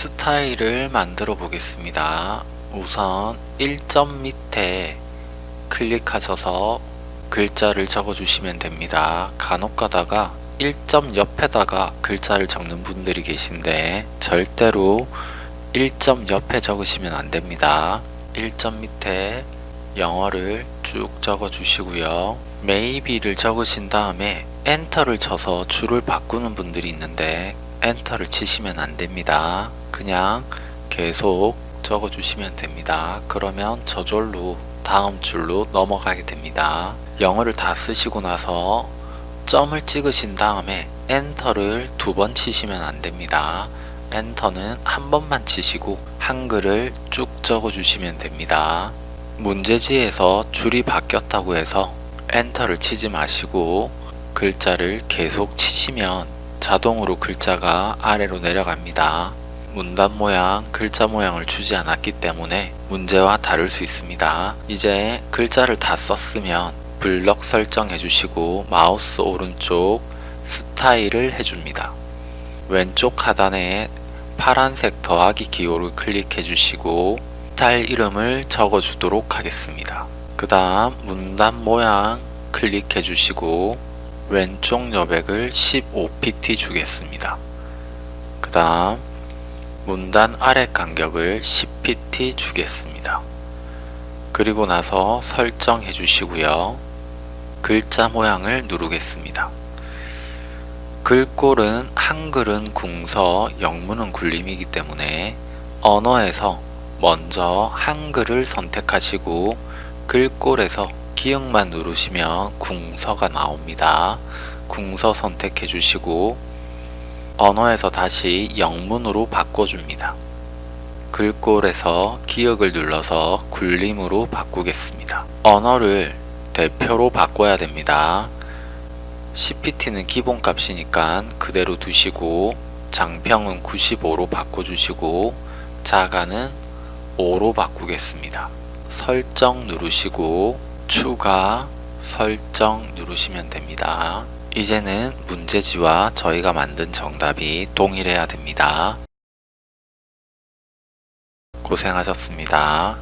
스타일을 만들어 보겠습니다. 우선 1점 밑에 클릭하셔서 글자를 적어 주시면 됩니다. 간혹 가다가 1점 옆에다가 글자를 적는 분들이 계신데 절대로 1점 옆에 적으시면 안 됩니다. 1점 밑에 영어를 쭉 적어 주시고요. maybe를 적으신 다음에 엔터를 쳐서 줄을 바꾸는 분들이 있는데 엔터를 치시면 안 됩니다. 그냥 계속 적어 주시면 됩니다. 그러면 저절로 다음 줄로 넘어가게 됩니다. 영어를 다 쓰시고 나서 점을 찍으신 다음에 엔터를 두 번 치시면 안 됩니다. 엔터는 한 번만 치시고 한글을 쭉 적어 주시면 됩니다. 문제지에서 줄이 바뀌었다고 해서 엔터를 치지 마시고 글자를 계속 치시면 자동으로 글자가 아래로 내려갑니다. 문단 모양, 글자 모양을 주지 않았기 때문에 문제와 다를 수 있습니다. 이제 글자를 다 썼으면 블럭 설정해 주시고 마우스 오른쪽 스타일을 해줍니다. 왼쪽 하단에 파란색 더하기 기호를 클릭해 주시고 스타일 이름을 적어 주도록 하겠습니다. 그 다음 문단 모양 클릭해 주시고 왼쪽 여백을 15pt 주겠습니다. 그 다음 문단 아래 간격을 10pt 주겠습니다. 그리고 나서 설정해 주시고요. 글자 모양을 누르겠습니다. 글꼴은 한글은 궁서, 영문은 굴림이기 때문에 언어에서 먼저 한글을 선택하시고 글꼴에서 기역만 누르시면 궁서가 나옵니다. 궁서 선택해 주시고 언어에서 다시 영문으로 바꿔줍니다. 글꼴에서 기역을 눌러서 굴림으로 바꾸겠습니다. 언어를 대표로 바꿔야 됩니다. CPT는 기본값이니까 그대로 두시고 장평은 95로 바꿔주시고 자가는 5로 바꾸겠습니다. 설정 누르시고 추가 설정 누르시면 됩니다. 이제는 문제지와 저희가 만든 정답이 동일해야 됩니다. 고생하셨습니다.